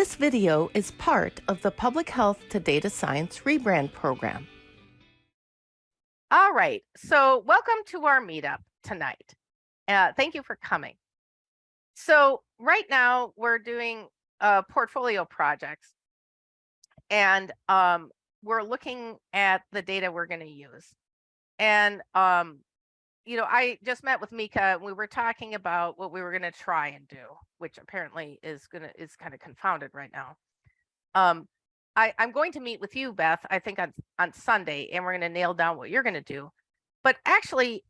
This video is part of the Public Health to Data Science rebrand program. All right, so welcome to our meetup tonight. Uh, thank you for coming. So right now we're doing uh, portfolio projects and um, we're looking at the data we're going to use. And, um, you know, I just met with Mika and we were talking about what we were going to try and do, which apparently is going to is kind of confounded right now. Um, I, I'm going to meet with you, Beth, I think on, on Sunday, and we're going to nail down what you're going to do. But actually,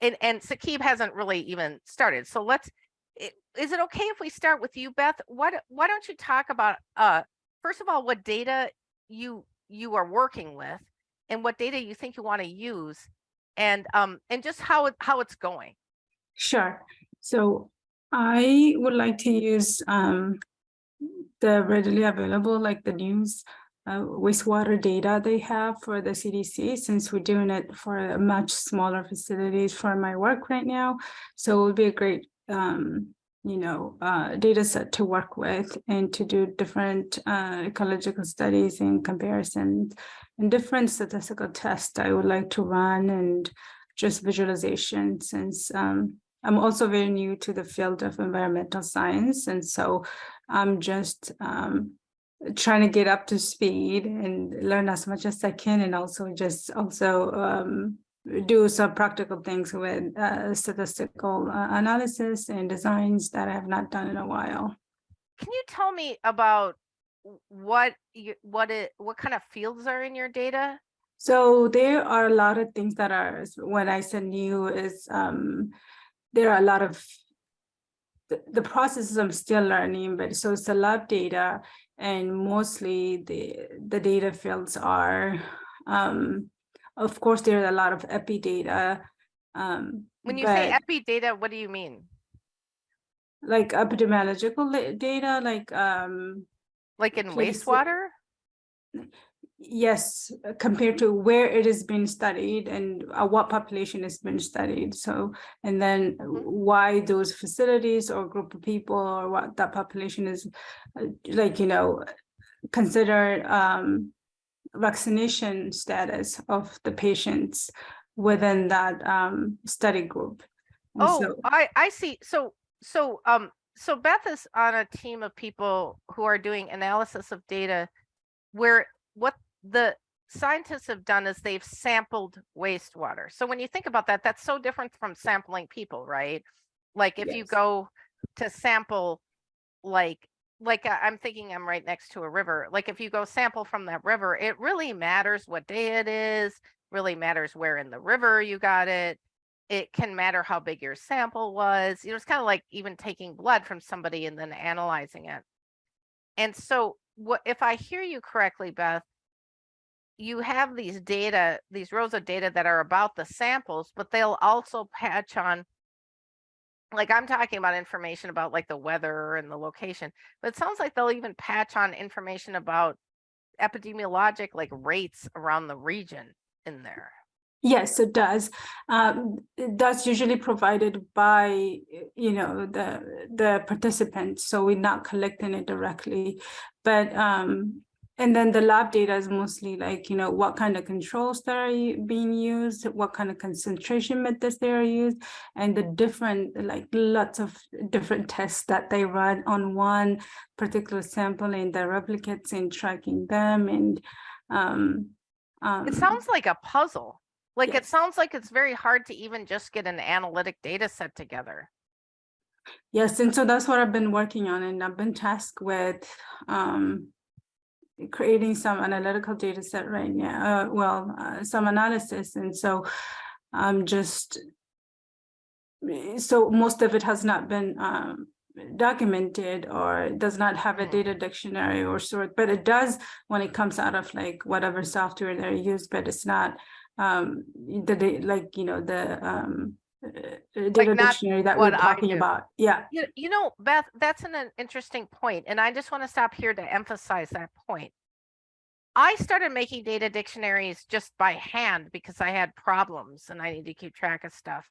and, and Sakib hasn't really even started. So let's, is it okay if we start with you, Beth? Why, why don't you talk about, uh, first of all, what data you you are working with and what data you think you want to use and um and just how it how it's going sure so i would like to use um the readily available like the news uh, wastewater data they have for the CDC since we're doing it for a much smaller facilities for my work right now. So it would be a great um, you know, uh, data set to work with and to do different uh, ecological studies and comparisons and different statistical tests I would like to run and just visualization since um, I'm also very new to the field of environmental science. And so I'm just um, trying to get up to speed and learn as much as I can and also just also um, do some practical things with uh, statistical uh, analysis and designs that I have not done in a while. Can you tell me about what you, what it what kind of fields are in your data? So there are a lot of things that are when I said new is um, there are a lot of the, the processes I'm still learning, but so it's a lab data and mostly the the data fields are um, of course, there's a lot of epi data. Um, when you say epi data, what do you mean? Like epidemiological data, like um, like in wastewater. Yes, compared to where it has been studied and uh, what population has been studied. So, and then mm-hmm. why those facilities or group of people or what that population is uh, like, you know, considered um, vaccination status of the patients within that um, study group. And oh, so, I, I see. So, so, um, so Beth is on a team of people who are doing analysis of data where what the scientists have done is they've sampled wastewater. So when you think about that, that's so different from sampling people, right? Like if yes. you go to sample like like uh, I'm thinking I'm right next to a river. Like if you go sample from that river, it really matters what day it is, really matters where in the river you got it. It can matter how big your sample was. You know, it's kind of like even taking blood from somebody and then analyzing it. And so what if I hear you correctly, Beth, you have these data, these rows of data that are about the samples, but they'll also patch on like I'm talking about information about like the weather and the location, but it sounds like they'll even patch on information about epidemiologic like rates around the region in there. Yes, it does. Um, that's usually provided by, you know, the the participants. So we're not collecting it directly, but um, and then the lab data is mostly like, you know, what kind of controls that are being used, what kind of concentration methods they are used, and the different, like lots of different tests that they run on one particular sample and the replicates and tracking them. And um, um, it sounds like a puzzle. Like yes. it sounds like it's very hard to even just get an analytic data set together. Yes, and so that's what I've been working on, and I've been tasked with um, creating some analytical data set right now, uh, well, uh, some analysis. And so I'm just, so most of it has not been um, documented or does not have a data dictionary or sort, but it does when it comes out of like whatever software they're used, but it's not um, the, like, you know, the, um, data like dictionary that we're talking about. Yeah. You, you know, Beth, that's an, an interesting point, And I just want to stop here to emphasize that point. I started making data dictionaries just by hand because I had problems and I need to keep track of stuff.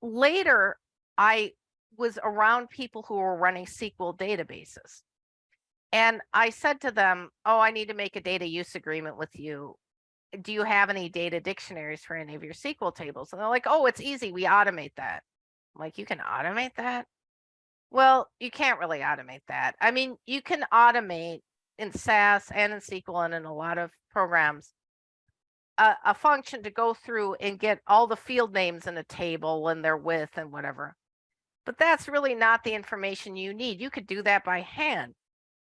Later, I was around people who were running SQL databases. And I said to them, oh, I need to make a data use agreement with you. Do you have any data dictionaries for any of your SQL tables? And they're like, oh, it's easy. We automate that. I'm like, you can automate that? Well, you can't really automate that. I mean, you can automate in SAS and in SQL and in a lot of programs a, a function to go through and get all the field names in a table and their width and whatever. But that's really not the information you need. You could do that by hand.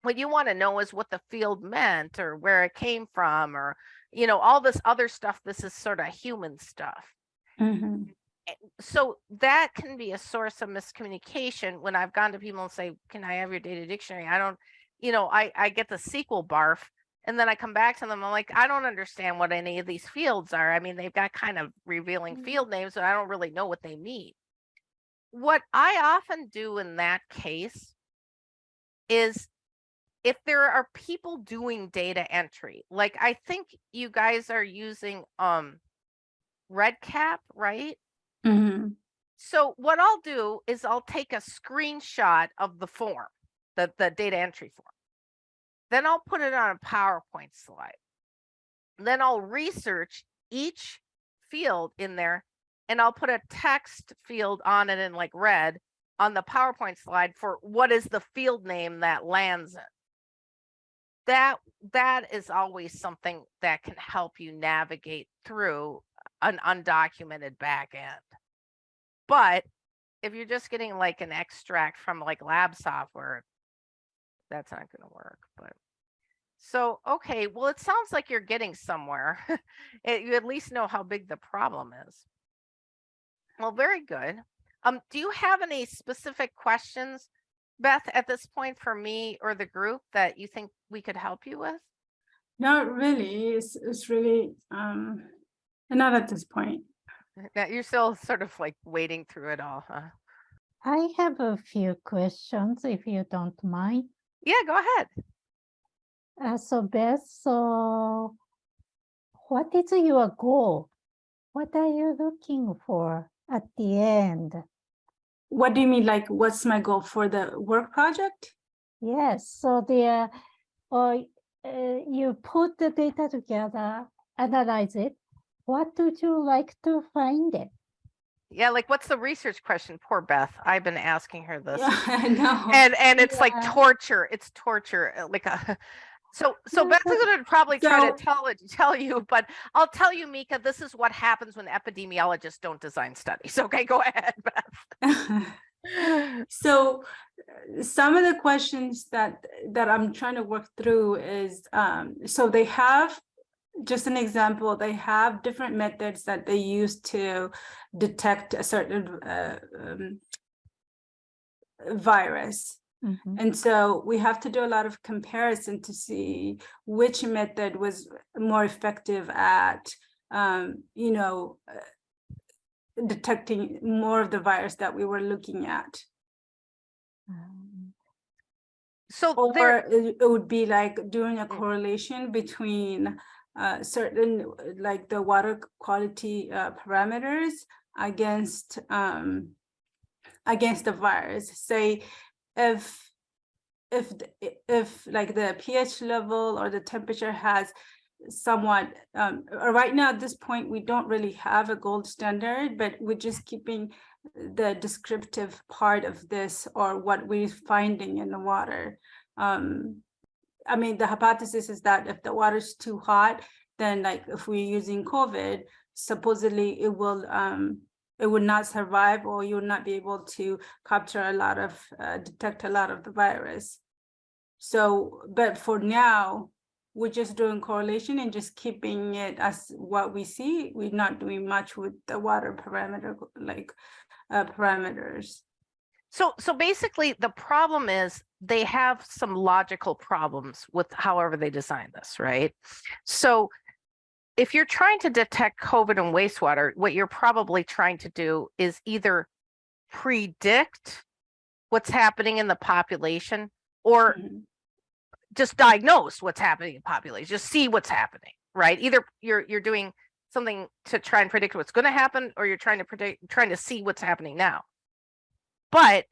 What you want to know is what the field meant or where it came from or, you know, all this other stuff. This is sort of human stuff. Mhm. So that can be a source of miscommunication when I've gone to people and say, can I have your data dictionary? I don't, you know, I, I get the SQL barf and then I come back to them. I'm like, I don't understand what any of these fields are. I mean, they've got kind of revealing Mhm. field names, but I don't really know what they mean. What I often do in that case is if there are people doing data entry, like I think you guys are using um REDCap, right? Mhm. So what I'll do is I'll take a screenshot of the form, the, the data entry form. Then I'll put it on a PowerPoint slide. Then I'll research each field in there and I'll put a text field on it in like red on the PowerPoint slide for what is the field name that lands in. That that is always something that can help you navigate through an undocumented back end. But if you're just getting like an extract from like lab software, that's not going to work. But so, okay, well, it sounds like you're getting somewhere. It- you at least know how big the problem is. Well, very good. Um, do you have any specific questions, Beth, at this point for me or the group that you think we could help you with? Not really. It's, it's really, um, not at this point. That you're still sort of like wading through it all, huh? I have a few questions, if you don't mind. Yeah, go ahead. Uh, so Beth, so what is your goal? What are you looking for at the end? What do you mean? Like, what's my goal for the work project? Yes, so there, or uh, you put the data together, analyze it. What would you like to find it? Yeah, like what's the research question? Poor Beth. I've been asking her this. Yeah, I know. And and it's like torture. It's torture. uh, Like a so so Yeah, Beth is gonna probably try So- to tell it tell you, but I'll tell you, Mika, this is what happens when epidemiologists don't design studies. Okay, go ahead, Beth. So uh, some of the questions that that I'm trying to work through is um so they have just an example, they have different methods that they use to detect a certain uh, um, virus. Mhm. And so we have to do a lot of comparison to see which method was more effective at, um, you know, uh, detecting more of the virus that we were looking at. Um, So Or there, it it would be like doing a correlation between uh, certain, like the water quality uh, parameters against um, against the virus. Say if if if like the pH level or the temperature has somewhat um right now at this point we don't really have a gold standard but we're just keeping the descriptive part of this or what we're finding in the water. Um i mean the hypothesis is that if the water is too hot then like if we're using covid supposedly it will um it would not survive or you would not be able to capture a lot of uh, detect a lot of the virus so but for now we're just doing correlation and just keeping it as what we see. We're not doing much with the water parameter, like uh, parameters. so so basically the problem is they have some logical problems with however they design this, right? So if you're trying to detect COVID in wastewater, what you're probably trying to do is either predict what's happening in the population or Mhm. just diagnose what's happening in population, just see what's happening, right? Either you're you're doing something to try and predict what's going to happen or you're trying to predict trying to see what's happening now. But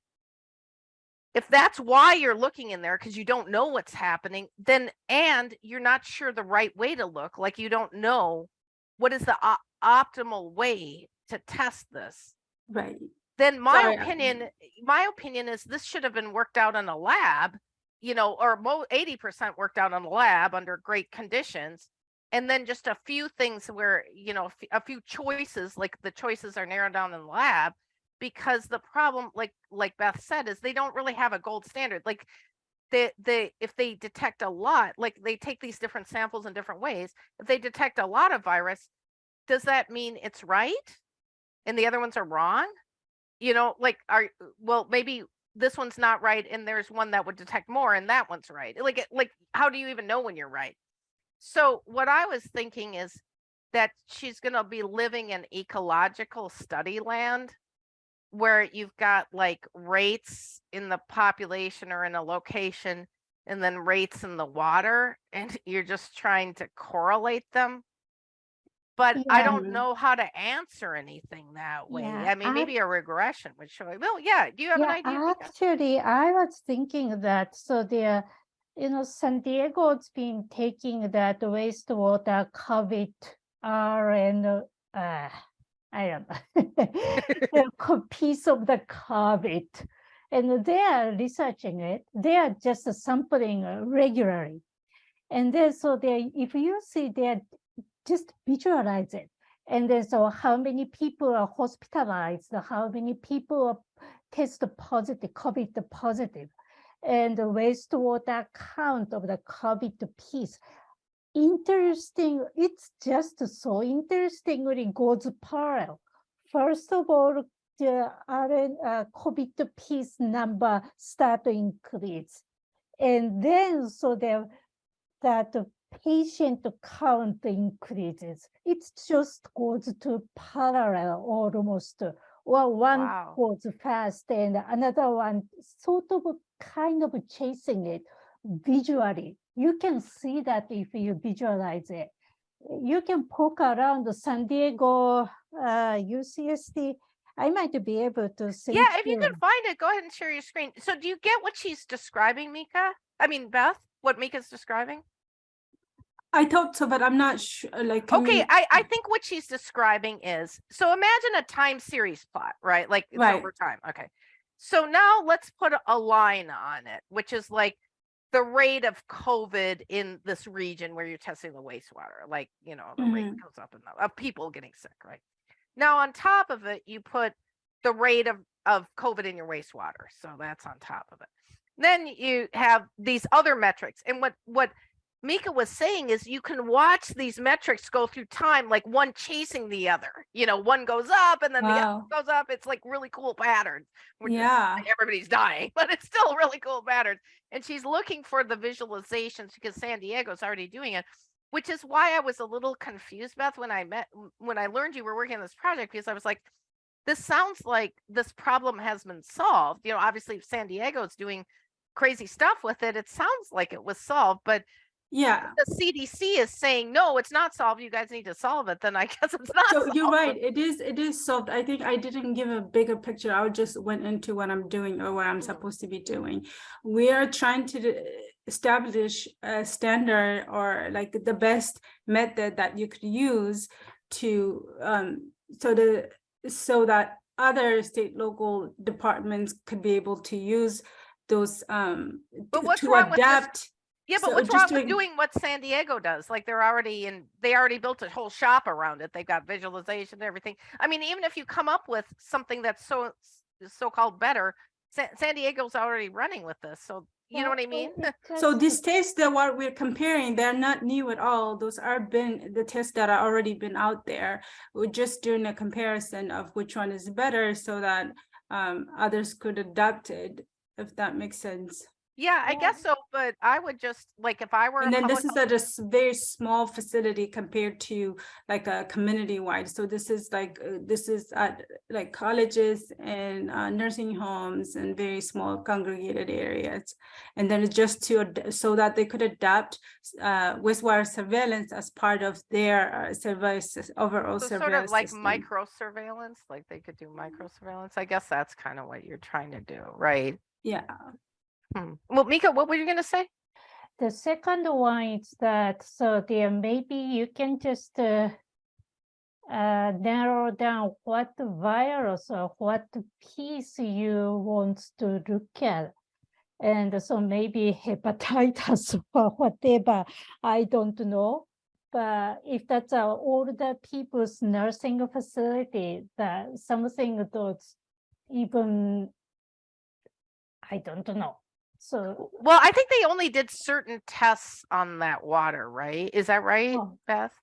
if that's why you're looking in there because you don't know what's happening, then and you're not sure the right way to look, like you don't know what is the op- optimal way to test this, Right. then my Sorry, opinion, my opinion is this should have been worked out in a lab, you know, or mo eighty percent worked out in a lab under great conditions. And then just a few things where, you know, a few choices, like the choices are narrowed down in the lab. Because the problem, like, like Beth said, is they don't really have a gold standard, like. They, they, if they detect a lot, like they take these different samples in different ways, if they detect a lot of virus, does that mean it's right? And the other ones are wrong? you know, like are well, maybe this one's not right and there's one that would detect more and that one's right. Like like how do you even know when you're right? So what I was thinking is that she's going to be living in ecological study land where you've got like rates in the population or in a location and then rates in the water and you're just trying to correlate them. But I don't know how to answer anything that way. Yeah, I mean, maybe a regression would show. Well, yeah. Do you have an idea? Actually, I was thinking that, so there, you know, San Diego's been taking that wastewater COVID R and, uh, I don't know, the piece of the COVID. And they are researching it. They are just sampling uh, regularly. And then, so they, if you see, they're just visualize it. And then, so how many people are hospitalized, how many people are test positive, COVID positive, and the wastewater count of the COVID piece. Interesting, it's just so interestingly goes parallel. First of all, the RN, uh, COVID piece number start to increase. And then, so there, that the patient count increases. It just goes to parallel almost. Well, one Wow. goes fast and another one sort of kind of chasing it visually. You can see that if you visualize it. You can poke around the San Diego, uh, UCSD. I might be able to see. Yeah, if you can find it, go ahead and share your screen. So do you get what she's describing, Mika? I mean, Beth, what Mika's describing? I thought so, but I'm not sure, like. Okay, you- I, I think what she's describing is, so imagine a time series plot, right? Like it's Right. over time. Okay. So now let's put a- a line on it, which is like the rate of COVID in this region where you're testing the wastewater, like, you know, the rate mm-hmm. goes up and up of people getting sick, right? Now on top of it, you put the rate of, of COVID in your wastewater. So that's on top of it. Then you have these other metrics. And what, what Mika was saying is you can watch these metrics go through time, like one chasing the other. You know, one goes up and then the other goes up. It's like really cool patterns. Yeah. like everybody's dying, but it's still really cool patterns. And she's looking for the visualizations because San Diego's already doing it, which is why I was a little confused, Beth, when I met when I learned you were working on this project, because I was like, this sounds like this problem has been solved. You know, obviously San Diego's doing crazy stuff with it, it sounds like it was solved, but Yeah, the CDC is saying, no, it's not solved. You guys need to solve it. Then I guess it's not. so you're right, it is, it is solved. I think I didn't give a bigger picture. I just went into what I'm doing or what I'm Mhm. supposed to be doing. We are trying to establish a standard or like the best method that you could use to, um, so the, so that other state, local departments could be able to use those, um, But to- what's to wrong with this adapt. Yeah, but So what's just wrong doing- with doing what San Diego does? Like they're already in, they already built a whole shop around it. They've got visualization and everything. I mean, even if you come up with something that's so so-called better, San, San Diego's already running with this. So you know what I mean? So these tests that what we're comparing, they're not new at all. Those are been the tests that are already been out there. We're just doing a comparison of which one is better so that um others could adopt it, if that makes sense. Yeah, I guess so. But I would just like if I were. And then this is at a very small facility compared to like a community wide. So this is like, uh, this is at like colleges and uh, nursing homes and very small congregated areas. And then it's just to, so that they could adapt uh, wastewater surveillance as part of their uh, surveillance, overall So sort surveillance of like system. micro surveillance, like they could do micro surveillance. I guess that's kind of what you're trying to do, right? Yeah, Hmm. Well, Mika, what were you gonna say? The second one is that, so there maybe you can just uh, uh, narrow down what virus or what piece you want to look at. And so maybe hepatitis or whatever, I don't know. But if that's a older people's nursing facility, that something that's even, I don't know. So Well, I think they only did certain tests on that water, right? Is that right, Oh. Beth?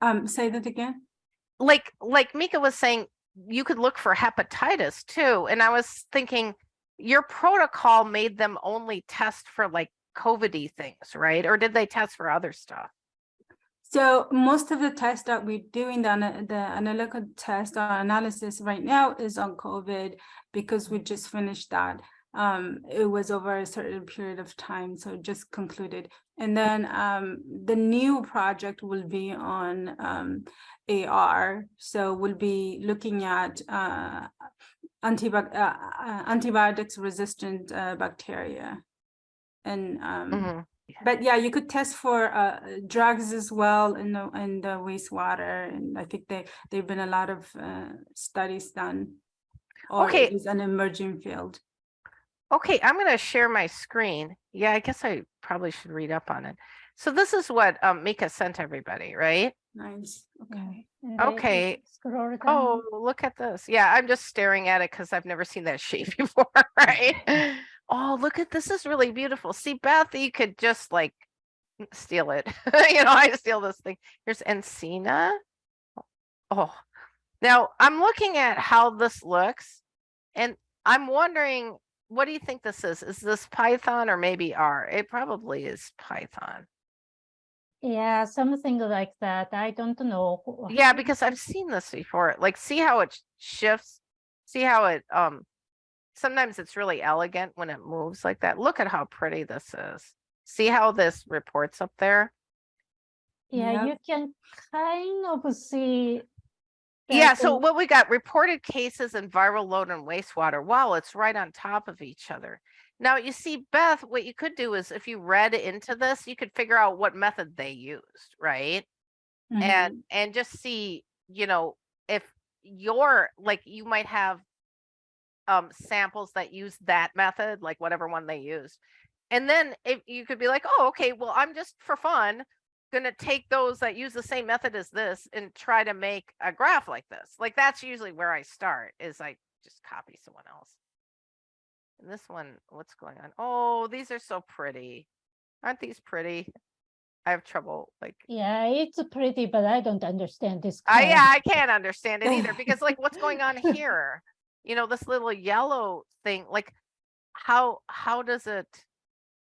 um, say that again. Like, like Mika was saying, you could look for hepatitis too. And I was thinking your protocol made them only test for like COVID things, right? Or did they test for other stuff? So most of the tests that we're doing, the, the analytical test or analysis right now is on COVID because we just finished that. Um, it was over a certain period of time, so just concluded. And then um, the new project will be on um, AR. So we'll be looking at uh, uh, uh, antibiotics resistant uh, bacteria. And um, Mhm. but yeah, you could test for uh drugs as well in the in the wastewater, and I think they there've been a lot of uh studies done. Or Okay. it is an emerging field. Okay, I'm gonna share my screen. Yeah, I guess I probably should read up on it. So this is what um, Mika sent everybody, right? Nice. Okay. and then you Okay. Oh, look at this. Yeah, I'm just staring at it because I've never seen that shape before, right? Oh, look at this is really beautiful. See, Beth, you could just like steal it. You know, I steal this thing. Here's Encina. Oh, now I'm looking at how this looks and I'm wondering, what do you think this is? Is this Python or maybe R? It probably is Python. Yeah, something like that. I don't know. Yeah, because I've seen this before. Like, see how it shifts? See how it, um, sometimes it's really elegant when it moves like that. Look at how pretty this is. See how this reports up there? Yeah, Yep. you can kind of see. Yeah, so what we got reported cases and viral load and wastewater. Wow, it's right on top of each other. Now you see, Beth, what you could do is if you read into this, you could figure out what method they used, right? Mm-hmm. and and just see you know if you're like you might have um samples that use that method like whatever one they used and then if you could be like oh okay well i'm just for fun gonna take those that use the same method as this and try to make a graph like this like that's usually where i start is i just copy someone else and this one what's going on oh these are so pretty aren't these pretty i have trouble like Yeah, it's pretty, but I don't understand this. I yeah, I can't understand it either because like what's going on here? You know, this little yellow thing, like how how does it?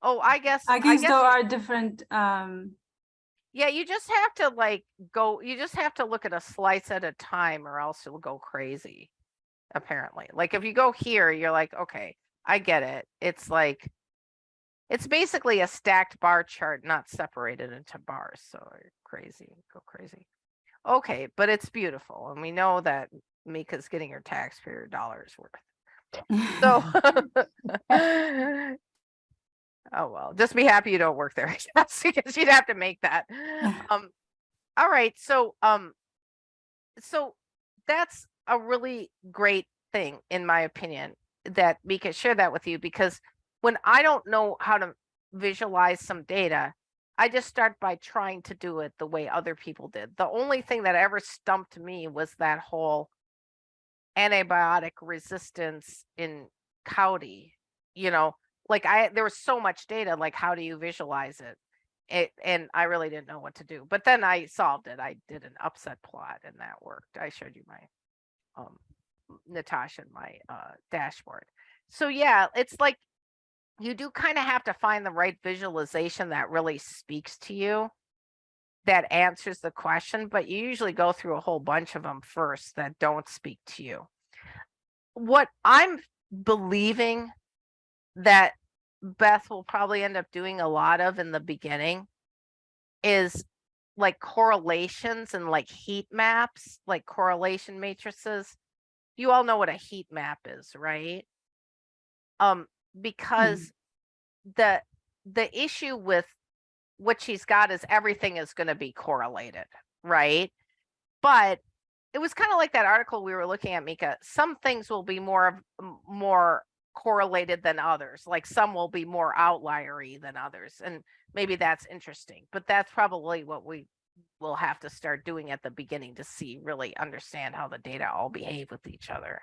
Oh, I guess I guess there are different um yeah, you just have to like go, you just have to look at a slice at a time or else you'll go crazy. Apparently. Like if you go here, you're like, okay, I get it. It's like it's basically a stacked bar chart, not separated into bars. So you're crazy, go crazy. Okay, but it's beautiful. And we know that Mika's getting her taxpayer dollars worth. So Oh, well, just be happy you don't work there, I guess, because you'd have to make that. Um, all right, so, um, so that's a really great thing, in my opinion, that Mika share that with you, because when I don't know how to visualize some data, I just start by trying to do it the way other people did. The only thing that ever stumped me was that whole antibiotic resistance in Cowdy, you know, like I, there was so much data, like how do you visualize it? It, and I really didn't know what to do, but then I solved it. I did an upset plot and that worked. I showed you my, um, Natasha, and my, uh, dashboard. So yeah, it's like, you do kind of have to find the right visualization that really speaks to you. That answers the question, but you usually go through a whole bunch of them first that don't speak to you. What I'm believing that Beth will probably end up doing a lot of in the beginning is like correlations and like heat maps, like correlation matrices. You all know what a heat map is, right? Um, because the, the issue with what she's got is everything is gonna be correlated, right? But it was kind of like that article we were looking at, Mika. Some things will be more of more correlated than others. Like some will be more outliery than others, and maybe that's interesting. But that's probably what we will have to start doing at the beginning to see really understand how the data all behave with each other.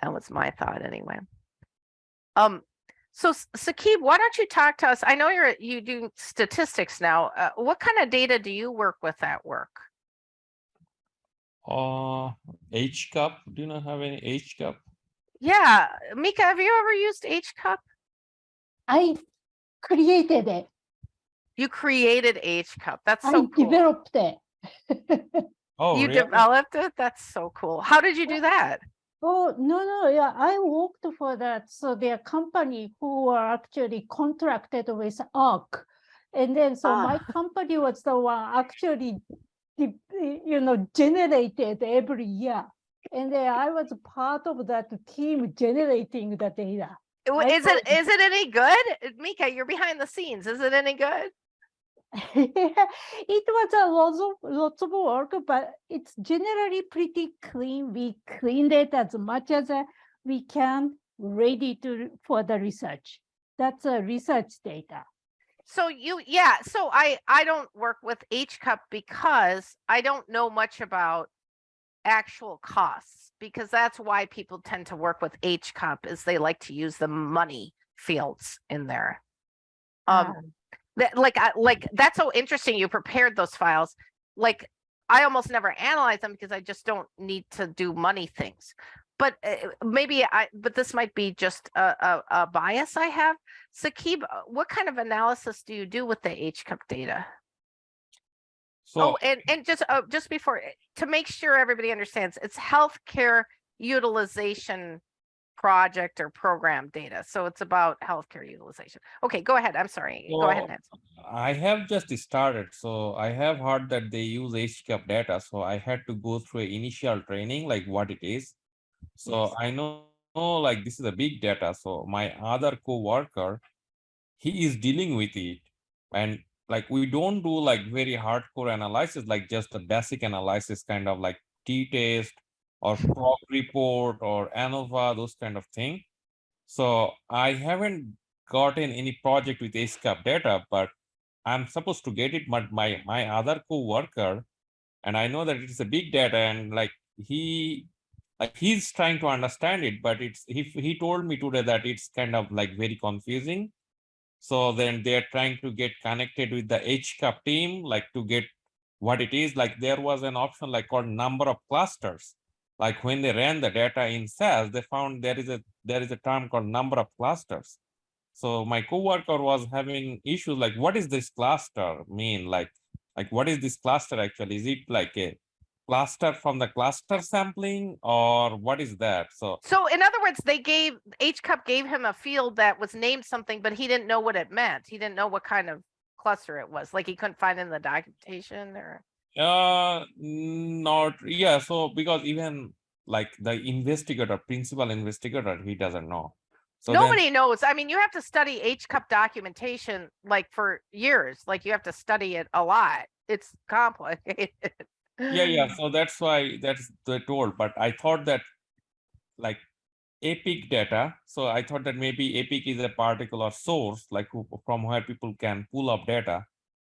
That was my thought anyway. Um, so Sakib, why don't you talk to us? I know you're you do statistics now. Uh, what kind of data do you work with at work? Uh, HCUP, do you not have any HCUP? Yeah, Mika, have you ever used HCUP? I created it. You created HCUP. That's I so cool. developed it. Oh, You really? developed it? That's so cool. How did you do that? Oh, no, no, yeah, I worked for that. So their company who were actually contracted with AHRQ. And then, so my Ah. company was the one actually, you know, generated every year. And then I was part of that team generating the data. Is it is it any good? Mika, you're behind the scenes. Is it any good? It was a lots of, lots of work, but it's generally pretty clean. We cleaned it as much as uh, we can, ready to, for the research. That's a research data. So you, yeah, so I, I don't work with HCUP because I don't know much about actual costs, because that's why people tend to work with HCUP is they like to use the money fields in there. Um, Ah. that like, I, like, that's so interesting. You prepared those files. Like, I almost never analyze them because I just don't need to do money things. But uh, maybe I, but this might be just a, a, a bias I have. Sakib, uh, what kind of analysis do you do with the HCUP data? So, Oh, and, and just, uh, just before, eh, to make sure everybody understands, it's healthcare utilization project or program data. So it's about healthcare utilization. Okay, go ahead. I'm sorry. Go ahead, Nancy. I have just started, so I have heard that they use HCUP data, so I had to go through initial training, like what it is. So Yes. I know, know, like this is a big data, so my other co-worker, he is dealing with it. And like, we don't do like very hardcore analysis, like just a basic analysis, kind of like t-test or mm-hmm. proc report or ANOVA, those kind of thing. So I haven't gotten any project with HCUP data, but I'm supposed to get it, but my, my other co-worker, and I know that it's a big data and like he, like he's trying to understand it, but it's, he, he told me today that it's kind of like very confusing. So then they're trying to get connected with the HCUP team, like to get what it is, like there was an option like called number of clusters. Like when they ran the data in SAS, they found there is a, there is a term called number of clusters. So my coworker was having issues like, what is this cluster mean? Like, like what is this cluster actually? Is it like a cluster from the cluster sampling or what is that? So So in other words, they gave, HCUP gave him a field that was named something, but he didn't know what it meant. He didn't know what kind of cluster it was. Like he couldn't find in the documentation or. Uh, not, yeah, so because even like the investigator, principal investigator, he doesn't know. So then- Nobody knows. I mean, you have to study HCUP documentation like for years, like you have to study it a lot. It's complicated. Yeah, yeah, so that's why that's the told, but I thought that like Epic data, so I thought that maybe Epic is a particular source, like who- from where people can pull up data.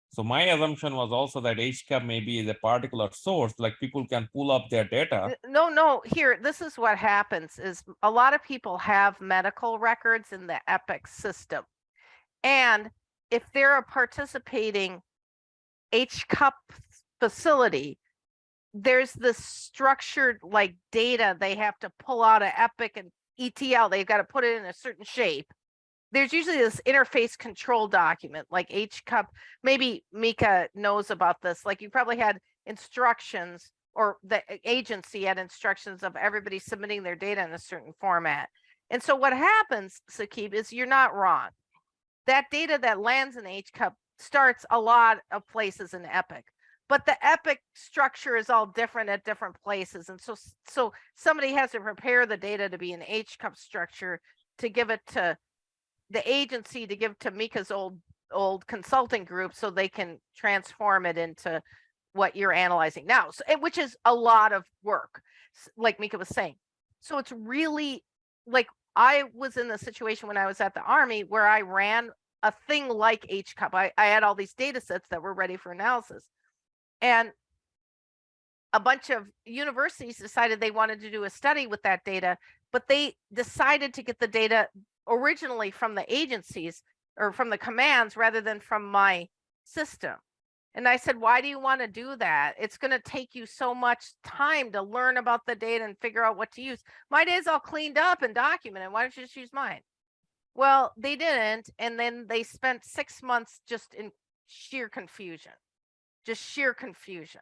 So my assumption was also that HCUP maybe is a particular source, like people can pull up their data. No, no, here, this is what happens is a lot of people have medical records in the Epic system. And if they're a participating HCUP facility, there's this structured like data they have to pull out of Epic and ETL. They've got to put it in a certain shape. There's usually this interface control document like HCUP. Maybe Mika knows about this. Like you probably had instructions or the agency had instructions of everybody submitting their data in a certain format. And so what happens, Sakib, is you're not wrong. That data that lands in HCUP starts a lot of places in Epic. But the Epic structure is all different at different places. And so, so somebody has to prepare the data to be an HCUP structure to give it to the agency to give to Mika's old, old consulting group so they can transform it into what you're analyzing now, so, which is a lot of work, like Mika was saying. So it's really like I was in the situation when I was at the army where I ran a thing like HCUP. I, I had all these data sets that were ready for analysis. And a bunch of universities decided they wanted to do a study with that data, but they decided to get the data originally from the agencies or from the commands rather than from my system. And I said, why do you want to do that? It's going to take you so much time to learn about the data and figure out what to use. My data's all cleaned up and documented. Why don't you just use mine? Well, they didn't. And then they spent six months just in sheer confusion, just sheer confusion.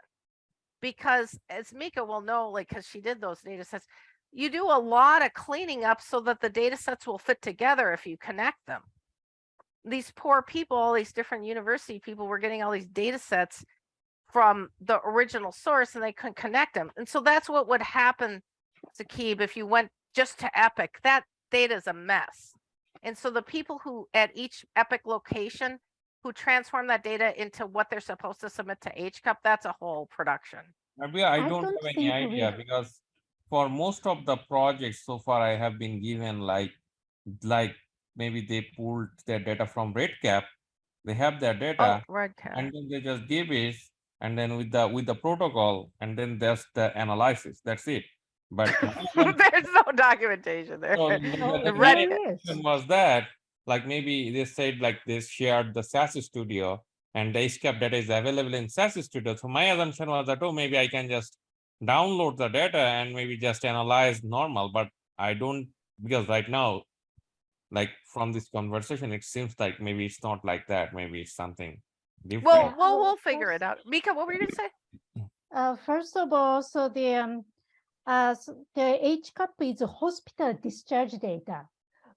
Because as Mika will know, like, because she did those data sets, you do a lot of cleaning up so that the data sets will fit together if you connect them. These poor people, all these different university people were getting all these data sets from the original source and they couldn't connect them. And so that's what would happen, Sakib, if you went just to Epic, that data is a mess. And so the people who at each Epic location who transform that data into what they're supposed to submit to HCUP, that's a whole production. Uh, maybe I I don't don't have any idea we- because for most of the projects so far I have been given like, like maybe they pulled their data from REDCap. They have their Oh, data red cat. and then they just give it and then with the, with the protocol and then there's the analysis, that's it. But There's no documentation there. so Oh, the- The the red main cat. yes. question was that, like maybe they said like they shared the SAS studio and the HCUP data is available in SAS studio. So my assumption was that, oh, maybe I can just download the data and maybe just analyze normal, but I don't, because right now, like from this conversation, it seems like maybe it's not like that. Maybe it's something different. Well, well, Well, we'll figure it out. Mika, what were you gonna say? Uh, first of all, so the, um, uh, s- the HCUP is hospital discharge data.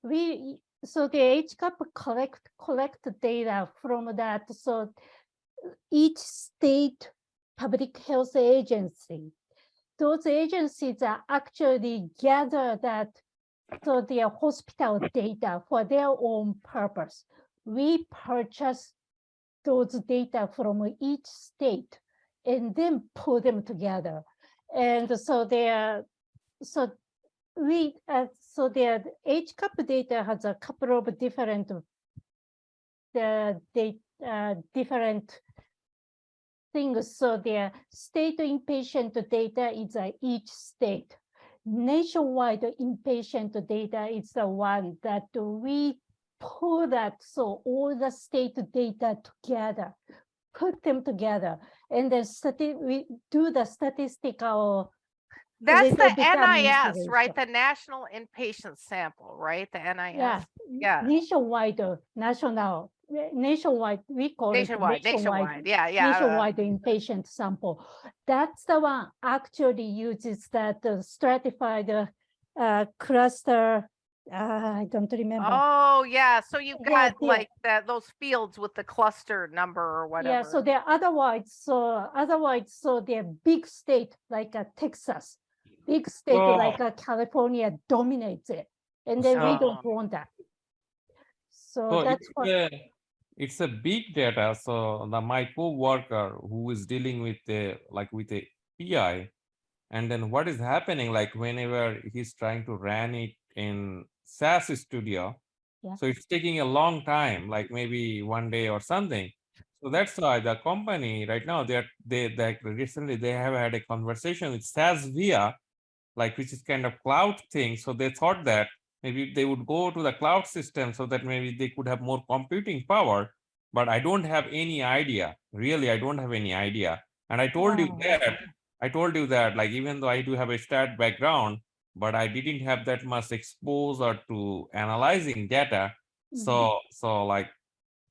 We, so the HCUP collect, collect data from that, so uh, each state public health agency, those agencies are actually gather that, so their hospital data for their own purpose. We purchase those data from each state and then pull them together. And so they're, so we, uh, so their HCUP data has a couple of different, the, the, uh, different things. So their state inpatient data is uh, each state. Nationwide inpatient data is the one that we pull that, so all the state data together, put them together, and then we do the statistical, That's the NIS, right? The National Inpatient Sample, right? The NIS, yeah. nationwide, uh, national, uh, nationwide, we call it nationwide, nationwide. Yeah, yeah. nationwide inpatient sample. That's the one actually uses that uh, stratified uh, uh, cluster. Uh, I don't remember. Oh, yeah. So you've got yeah. like that, those fields with the cluster number or whatever. Yeah, so they're otherwise, so otherwise, so they're big state like uh, Texas, big state Oh. like uh, California dominates it, and then we Oh. don't want that. So So that's what, a, it's a big data, so the my co-worker who is dealing with the, like with a PI. And then what is happening, like whenever he's trying to run it in SAS Studio. Yeah. So it's taking a long time, like maybe one day or something. So that's why the company right now, they're, they, like recently they have had a conversation with SAS Viya, like which is kind of cloud thing. So they thought that maybe they would go to the cloud system so that maybe they could have more computing power. But I don't have any idea. Really, I don't have any idea. And I told you that, I told you that, like, even though I do have a stat background, but I didn't have that much exposure to analyzing data. Mhm. So, so like,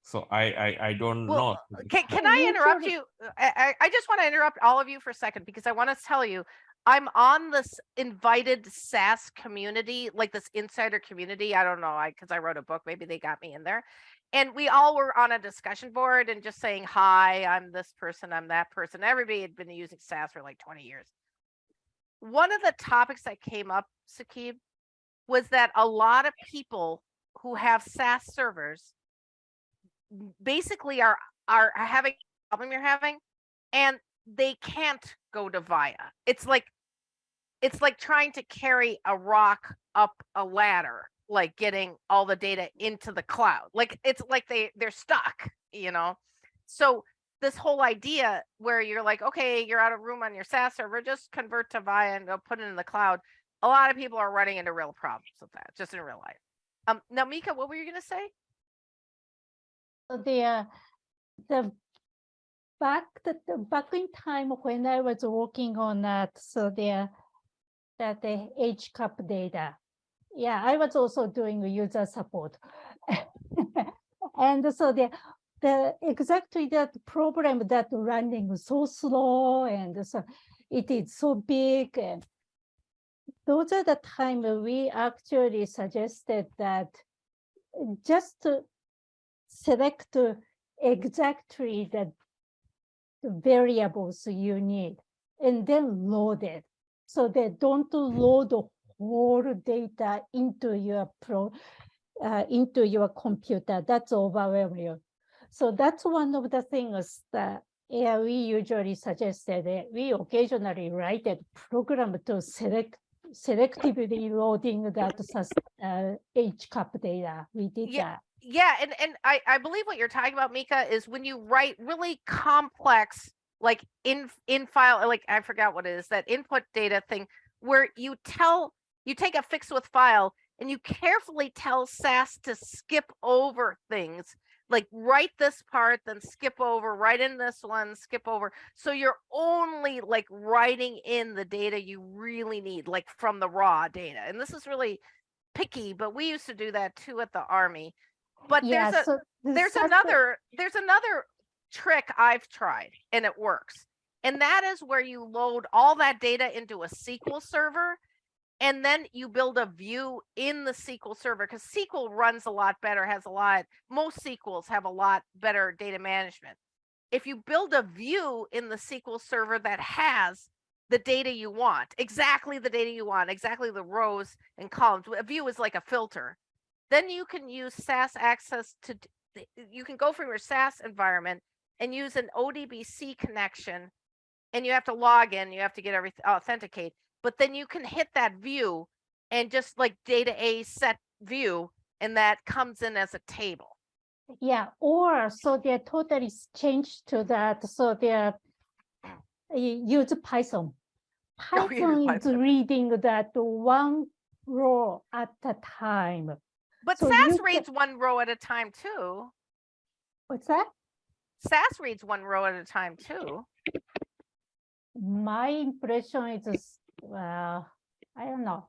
so I, I, I don't Well, know. Can, can I interrupt you? I, I, I just want to interrupt all of you for a second because I want to tell you, I'm on this invited SAS community, like this insider community. I don't know, I because I wrote a book, maybe they got me in there. And we all were on a discussion board and just saying, hi, I'm this person, I'm that person. Everybody had been using SAS for like 20 years. One of the topics that came up, Sakib, was that a lot of people who have SAS servers basically are are having problem you're having and they can't go to Viya. It's like it's like trying to carry a rock up a ladder, like getting all the data into the cloud. Like it's like they they're stuck, you know. So this whole idea where you're like, okay, you're out of room on your SAS server, just convert to Viya and go put it in the cloud. A lot of people are running into real problems with that, just in real life. Um, now, Mika, what were you gonna say? The, uh, the back, the, the back in time when I was working on that, so the, that the HCUP data. Yeah, I was also doing user support. And so the, the exactly that problem that running so slow and so it is so big and those are the time we actually suggested that just select exactly the variables you need and then load it. So they don't load the whole data into your pro, uh, into your computer. That's overwhelming. So that's one of the things that yeah, we usually suggested. that We occasionally write a program to select selectively loading that uh, HCUP data. We did Yeah, that. yeah and and i i believe what you're talking about mika is when you write really complex like in in file uh, like i forgot what it is that input data thing where you tell you take a fixed width file and you carefully tell sas to skip over things like write this part then skip over write in this one skip over. So you're only like writing in the data you really need like from the raw data and this is really picky but we used to do that too at the army. But yeah, there's a so there's another there's another trick I've tried and it works. And that is where you load all that data into a SQL server and then you build a view in the SQL server because SQL runs a lot better, has a lot, most SQLs have a lot better data management. If you build a view in the SQL server that has the data you want, exactly the data you want, exactly the rows and columns, a view is like a filter then you can use SAS access to, you can go from your SAS environment and use an ODBC connection. And you have to log in, you have to get everything authenticate, but then you can hit that view and just like data A set view, and that comes in as a table. Yeah, or so they're totally changed to that, so they're you use Python. Oh, Python is Python. reading that one row at a time. But So SAS reads one row at a time too. What's that? SAS reads one row at a time too. My impression is, well, I don't know.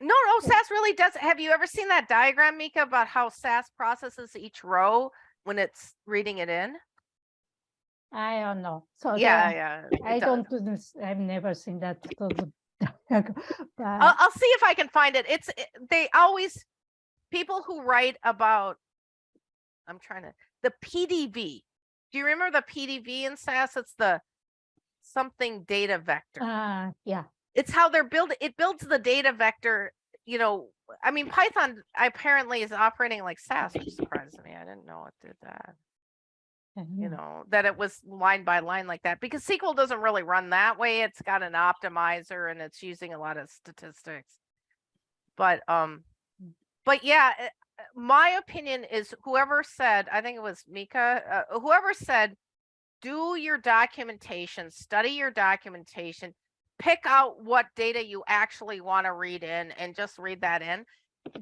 No, no, SAS really does. Have you ever seen that diagram, Mika, about how SAS processes each row when it's reading it in? I don't know. So Yeah, yeah. I does. don't do this, I've never seen that. so the- but- I'll, I'll see if I can find it. It's it- they always people who write about. I'm trying to the PDV. Do you remember the PDV in SAS? It's the something data vector. Uh, yeah, it's how they're building. It builds the data vector. You know, I mean, Python apparently is operating like SAS, which surprises me. I didn't know it did that. You mhm. know, that it was line by line like that because SQL doesn't really run that way. It's got an optimizer and it's using a lot of statistics. But um, but yeah, uh, my opinion is whoever said, I think it was Mika, uh, whoever said, do your documentation, study your documentation, pick out what data you actually want to read in and just read that in.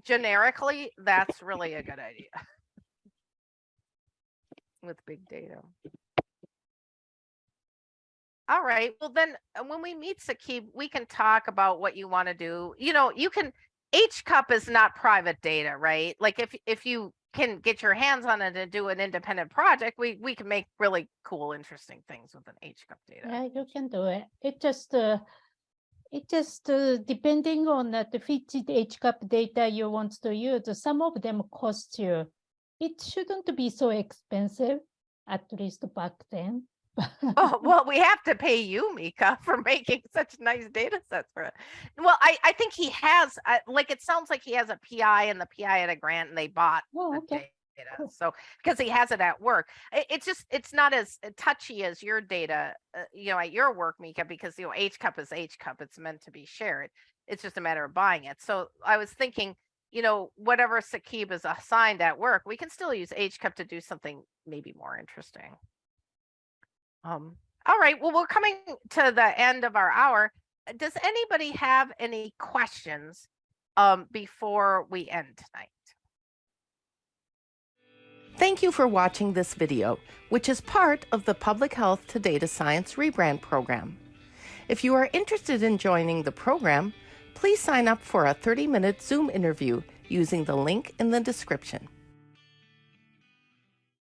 Generically, that's really a good idea. With big data. All right, well then, uh, when we meet Sakib, we can talk about what you want to do. You know, you can, HCUP is not private data, right? Like if, if you can get your hands on it and do an independent project, we, we can make really cool, interesting things with an HCUP data. Yeah, you can do it. It just, uh, it just uh, depending on the fitted HCUP data you want to use, some of them cost you. It shouldn't be so expensive, at least back then. Oh, well, we have to pay you, Mika, for making such nice data sets for it. Well, I, I think he has, uh, like, it sounds like he has a PI and the PI had a grant and they bought Oh, the okay. data. cool. So, because he has it at work, I- it's just, it's not as uh, touchy as your data, uh, you know, at your work, Mika, because, you know, HCUP is HCUP. It's meant to be shared. It's just a matter of buying it. So I was thinking, you know, whatever Sakib is assigned at work, we can still use HCUP to do something maybe more interesting. Um, all right, well, we're coming to the end of our hour. Does anybody have any questions um, before we end tonight? Thank you for watching this video, which is part of the Public Health to Data Science Rebrand program. If you are interested in joining the program, please sign up for a 30 minute Zoom interview using the link in the description.